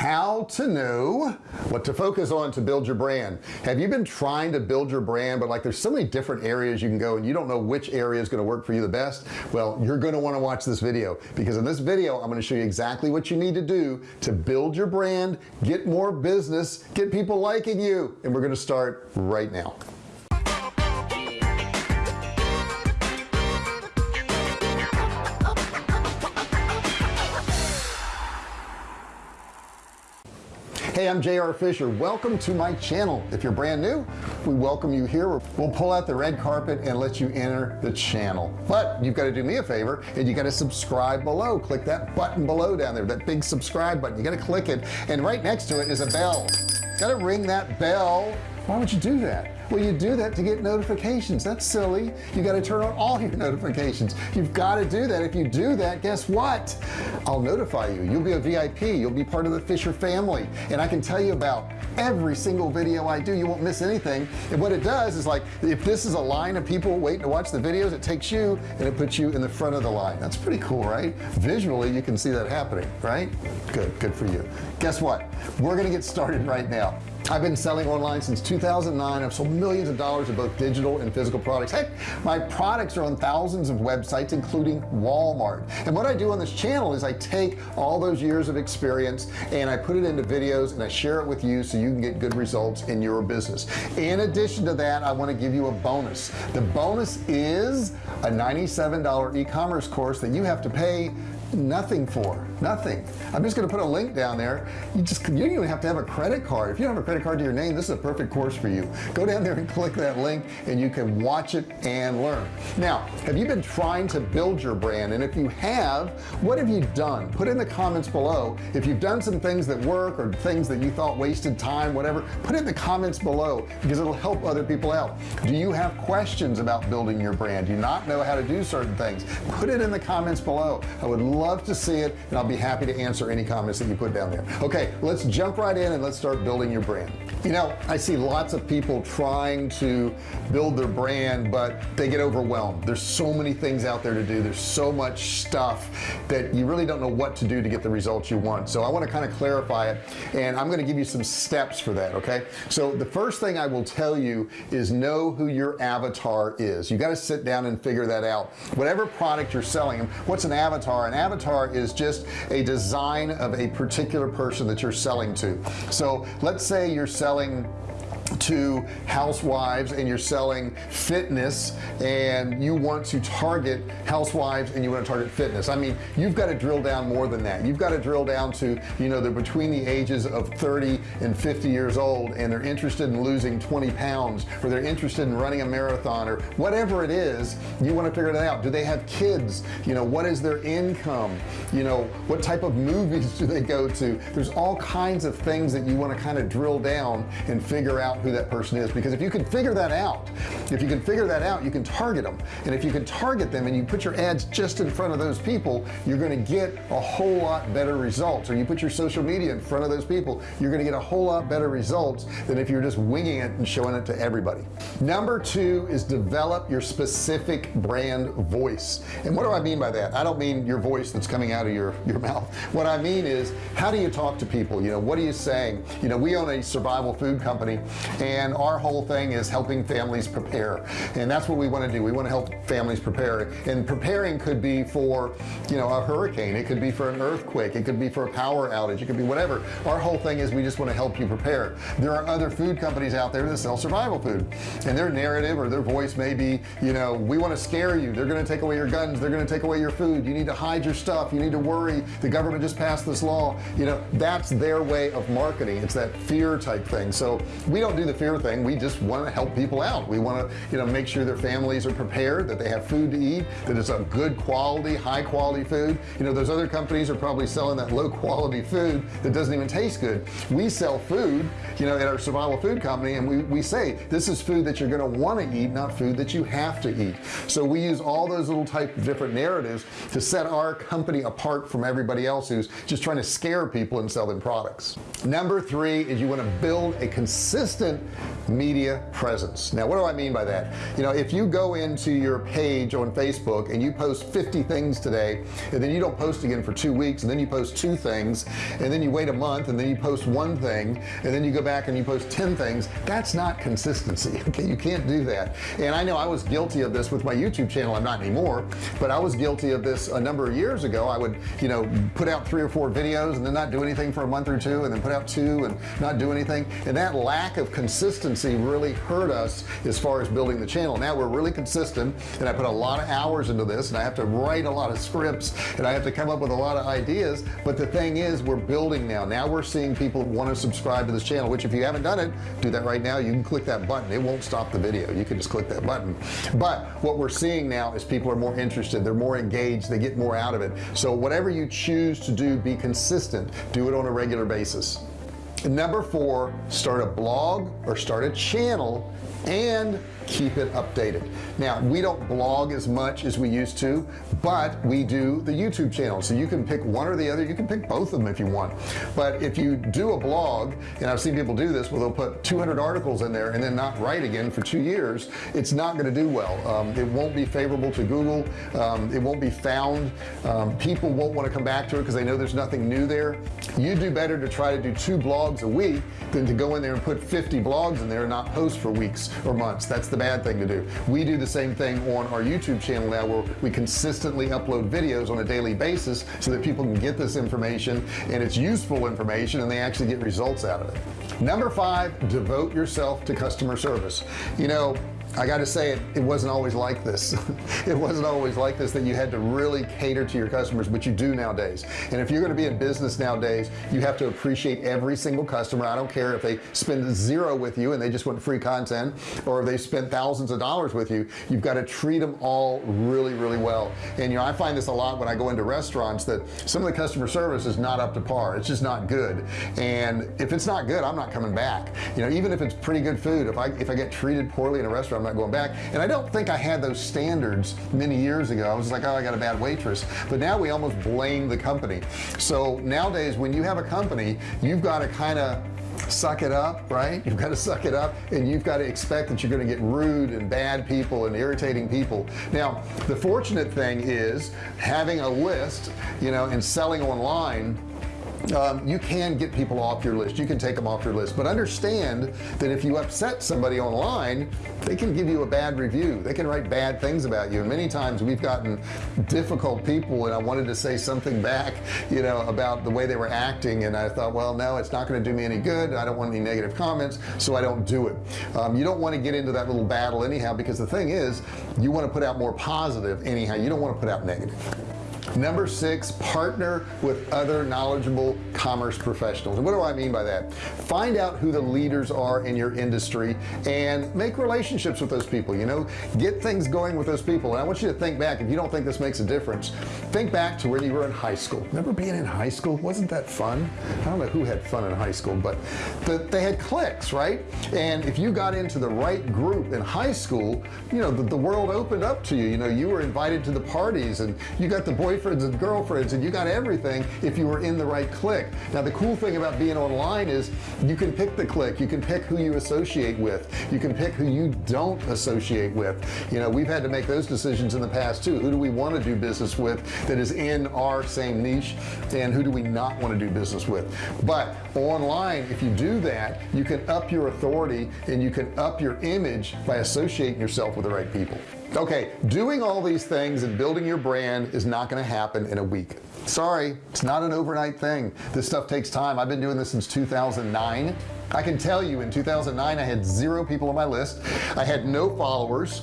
how to know what to focus on to build your brand. Have you been trying to build your brand but like there's so many different areas you can go and you don't know which area is going to work for you the best? Well you're going to want to watch this video because in this video I'm going to show you exactly what you need to do to build your brand get more business get people liking you and we're going to start right now hey I'm JR Fisher. Welcome to my channel. If you're brand new we welcome you here. We'll pull out the red carpet and let you enter the channel. But you've got to do me a favor and you got to subscribe below. Click that button below down there that big subscribe button. You got to click it and right next to it is a bell. Got to ring that bell. Why would you do that well you do that to get notifications. That's silly. You got to turn on all your notifications. You've got to do that. If you do that guess what? I'll notify you. You'll be a VIP you'll be part of the Fisher family. And I can tell you about every single video I do. You won't miss anything. And what it does is like if this is a line of people waiting to watch the videos it takes you and it puts you in the front of the line. That's pretty cool right? Visually you can see that happening right? Good good for you. Guess what? We're gonna get started right now I've been selling online since 2009 I've sold millions of dollars of both digital and physical products. Heck my products are on thousands of websites including Walmart. And what I do on this channel is I take all those years of experience and I put it into videos and I share it with you so you can get good results in your business. In addition to that I want to give you a bonus. The bonus is a $97 e-commerce course that you have to pay nothing for nothing. I'm just gonna put a link down there. You just you don't even have to have a credit card. If you don't have a credit card to your name this is a perfect course for you. Go down there and click that link and you can watch it and learn. Now have you been trying to build your brand? And if you have what have you done? Put in the comments below. If you've done some things that work or things that you thought wasted time whatever put in the comments below because it'll help other people out. Do you have questions about building your brand? Do you not know how to do certain things? Put it in the comments below. I would love to see it and I'll be happy to answer any comments that you put down there. Okay let's jump right in and let's start building your brand you know I see lots of people trying to build their brand but they get overwhelmed. There's so many things out there to do. There's so much stuff that you really don't know what to do to get the results you want. So I want to kind of clarify it and I'm going to give you some steps for that okay? So the first thing I will tell you is know who your avatar is. You got to sit down and figure that out. Whatever product you're selling what's an avatar? An avatar is just a design of a particular person that you're selling to. So let's say you're selling selling to housewives and you're selling fitness and you want to target housewives and you want to target fitness. I mean you've got to drill down more than that. You've got to drill down to you know they're between the ages of 30 and 50 years old and they're interested in losing 20 pounds or they're interested in running a marathon or whatever it is you want to figure it out. Do they have kids? You know what is their income? You know what type of movies do they go to? There's all kinds of things that you want to kind of drill down and figure out who that person is because if you can figure that out if you can figure that out you can target them and if you can target them and you put your ads just in front of those people you're going to get a whole lot better results. Or you put your social media in front of those people you're going to get a whole lot better results than if you're just winging it and showing it to everybody. Number two is develop your specific brand voice. And what do I mean by that? I don't mean your voice that's coming out of your your mouth. What I mean is how do you talk to people? You know what are you saying? You know we own a survival food company and our whole thing is helping families prepare. And that's what we want to do. We want to help families prepare. And preparing could be for you know a hurricane. It could be for an earthquake. It could be for a power outage. It could be whatever. Our whole thing is we just want to help you prepare. There are other food companies out there that sell survival food. And their narrative or their voice may be you know we want to scare you. They're going to take away your guns. They're going to take away your food. You need to hide your stuff. You need to worry. The government just passed this law. You know that's their way of marketing. It's that fear type thing. So we don't do the fear thing. We just want to help people out. We want to you know make sure their families are prepared that they have food to eat that it's a good quality high quality food. You know those other companies are probably selling that low quality food that doesn't even taste good. We sell food you know at our survival food company and we, we say this is food that you're going to want to eat not food that you have to eat. So we use all those little type of different narratives to set our company apart from everybody else who's just trying to scare people and sell them products. Number three is you want to build a consistent consistent media presence. Now what do I mean by that? You know if you go into your page on Facebook and you post 50 things today and then you don't post again for two weeks and then you post two things and then you wait a month and then you post one thing and then you go back and you post 10 things that's not consistency okay? You can't do that. And I know I was guilty of this with my YouTube channel I'm not anymore but I was guilty of this a number of years ago. I would you know put out three or four videos and then not do anything for a month or two and then put out two and not do anything. And that lack of consistency really hurt us as far as building the channel. Now we're really consistent and I put a lot of hours into this and I have to write a lot of scripts and I have to come up with a lot of ideas but the thing is we're building now. Now we're seeing people want to subscribe to this channel which if you haven't done it do that right now. You can click that button. It won't stop the video. You can just click that button. But what we're seeing now is people are more interested. They're more engaged. They get more out of it. So whatever you choose to do be consistent. Do it on a regular basis number four start a blog or start a channel. And keep it updated. Now we don't blog as much as we used to but we do the YouTube channel. So you can pick one or the other. You can pick both of them if you want. But if you do a blog and I've seen people do this where they'll put 200 articles in there and then not write again for two years it's not going to do well. Um, it won't be favorable to Google. Um, it won't be found. Um, people won't want to come back to it because they know there's nothing new there. You do better to try to do two blogs a week than to go in there and put 50 blogs in there and not post for weeks or months. That's the bad thing to do. We do the same thing on our YouTube channel now where we consistently upload videos on a daily basis so that people can get this information and it's useful information and they actually get results out of it. Number five devote yourself to customer service. You know I got to say it it wasn't always like this. It wasn't always like this that you had to really cater to your customers but you do nowadays. And if you're going to be in business nowadays you have to appreciate every single customer. I don't care if they spend zero with you and they just want free content or if they spent thousands of dollars with you you've got to treat them all really really well. And you know I find this a lot when I go into restaurants that some of the customer service is not up to par. It's just not good. And if it's not good I'm not coming back. You know even if it's pretty good food if I if I get treated poorly in a restaurant I'm not going back. And I don't think I had those standards many years ago. I was like oh I got a bad waitress. But now we almost blame the company. So nowadays when you have a company you've got to kind of suck it up right? You've got to suck it up and you've got to expect that you're going to get rude and bad people and irritating people. Now the fortunate thing is having a list you know and selling online um, you can get people off your list. You can take them off your list. But understand that if you upset somebody online they can give you a bad review. They can write bad things about you. And many times we've gotten difficult people and I wanted to say something back you know about the way they were acting. And I thought well no it's not going to do me any good. I don't want any negative comments so I don't do it. Um, you don't want to get into that little battle anyhow because the thing is you want to put out more positive anyhow. You don't want to put out negative number six partner with other knowledgeable commerce professionals. And what do I mean by that? Find out who the leaders are in your industry and make relationships with those people you know? Get things going with those people. And I want you to think back if you don't think this makes a difference think back to when you were in high school. Remember being in high school? Wasn't that fun? I don't know who had fun in high school but the, they had cliques right? And if you got into the right group in high school you know the, the world opened up to you. You know you were invited to the parties and you got the boy boyfriends and girlfriends and you got everything if you were in the right clique. Now the cool thing about being online is you can pick the clique. You can pick who you associate with. You can pick who you don't associate with. You know we've had to make those decisions in the past too. Who do we want to do business with that is in our same niche and who do we not want to do business with? But online if you do that you can up your authority and you can up your image by associating yourself with the right people okay doing all these things and building your brand is not going to happen in a week. Sorry it's not an overnight thing. This stuff takes time. I've been doing this since 2009 I can tell you in 2009 I had zero people on my list. I had no followers.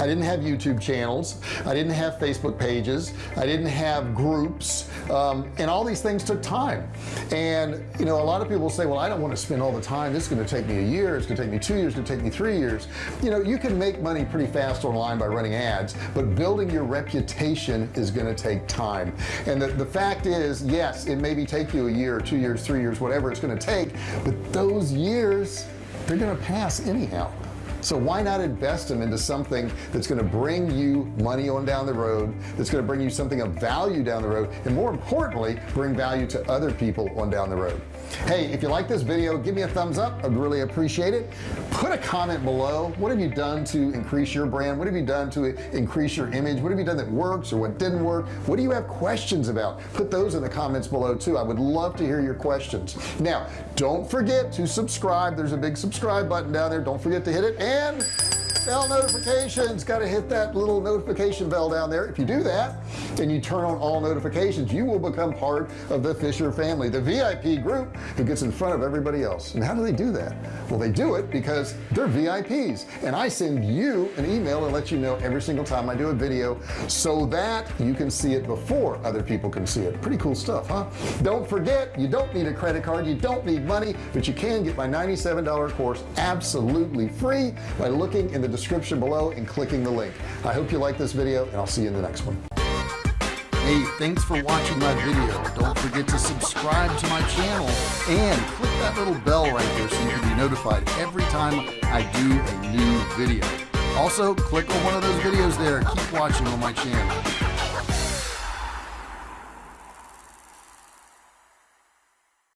I didn't have YouTube channels. I didn't have Facebook pages. I didn't have groups. Um, and all these things took time. And you know a lot of people say well I don't want to spend all the time. This is going to take me a year. It's going to take me two years. It's going to take me three years. You know you can make money pretty fast online by running ads but building your reputation is going to take time. And the, the fact is yes it maybe take you a year two years three years whatever it's going to take but those those years they're gonna pass anyhow. So why not invest them into something that's going to bring you money on down the road that's going to bring you something of value down the road and more importantly bring value to other people on down the road hey if you like this video give me a thumbs up. I'd really appreciate it. Put a comment below. What have you done to increase your brand? What have you done to increase your image? What have you done that works or what didn't work? What do you have questions about? Put those in the comments below too. I would love to hear your questions. Now don't forget to subscribe. There's a big subscribe button down there. Don't forget to hit it. And bell notifications. Got to hit that little notification bell down there. If you do that and you turn on all notifications. You will become part of the Fisher family the VIP group who gets in front of everybody else. And how do they do that? Well they do it because they're VIPs and I send you an email and let you know every single time I do a video so that you can see it before other people can see it. Pretty cool stuff huh? Don't forget you don't need a credit card you don't need money but you can get my $97 course absolutely free by looking in the description below and clicking the link. I hope you like this video and I'll see you in the next one. Hey thanks for watching my video. Don't forget to subscribe to my channel and click that little bell right there so you can be notified every time I do a new video. Also click on one of those videos there. Keep watching on my channel